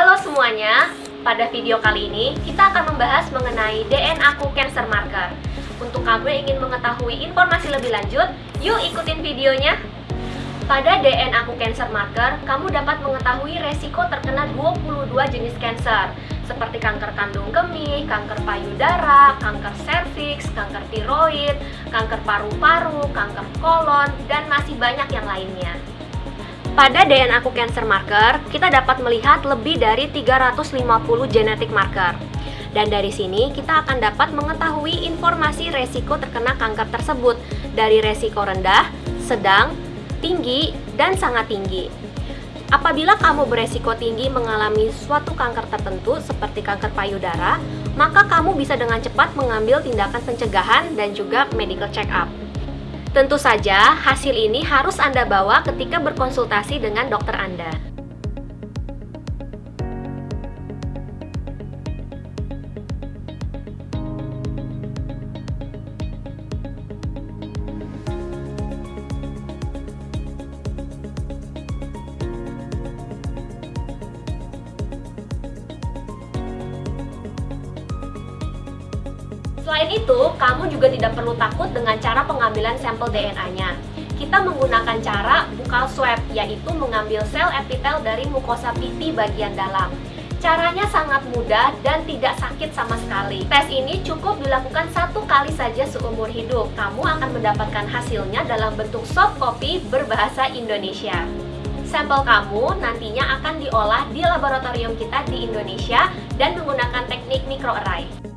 Halo semuanya, pada video kali ini kita akan membahas mengenai DNA Ku Cancer Marker. Untuk kamu yang ingin mengetahui informasi lebih lanjut, yuk ikutin videonya. Pada DNA Ku Cancer Marker, kamu dapat mengetahui resiko terkena 22 jenis kanker, seperti kanker kandung kemih, kanker payudara, kanker serviks, kanker tiroid, kanker paru-paru, kanker kolon, dan masih banyak yang lainnya. Pada DNA Aku Cancer Marker, kita dapat melihat lebih dari 350 genetic marker. Dan dari sini kita akan dapat mengetahui informasi resiko terkena kanker tersebut dari resiko rendah, sedang, tinggi, dan sangat tinggi. Apabila kamu beresiko tinggi mengalami suatu kanker tertentu seperti kanker payudara, maka kamu bisa dengan cepat mengambil tindakan pencegahan dan juga medical check up. Tentu saja, hasil ini harus Anda bawa ketika berkonsultasi dengan dokter Anda. Selain itu, kamu juga tidak perlu takut dengan cara pengambilan sampel DNA-nya. Kita menggunakan cara bukal swab, yaitu mengambil sel epitel dari mukosa pipi bagian dalam. Caranya sangat mudah dan tidak sakit sama sekali. Tes ini cukup dilakukan satu kali saja seumur hidup. Kamu akan mendapatkan hasilnya dalam bentuk soft copy berbahasa Indonesia. Sampel kamu nantinya akan diolah di laboratorium kita di Indonesia dan menggunakan teknik microarray.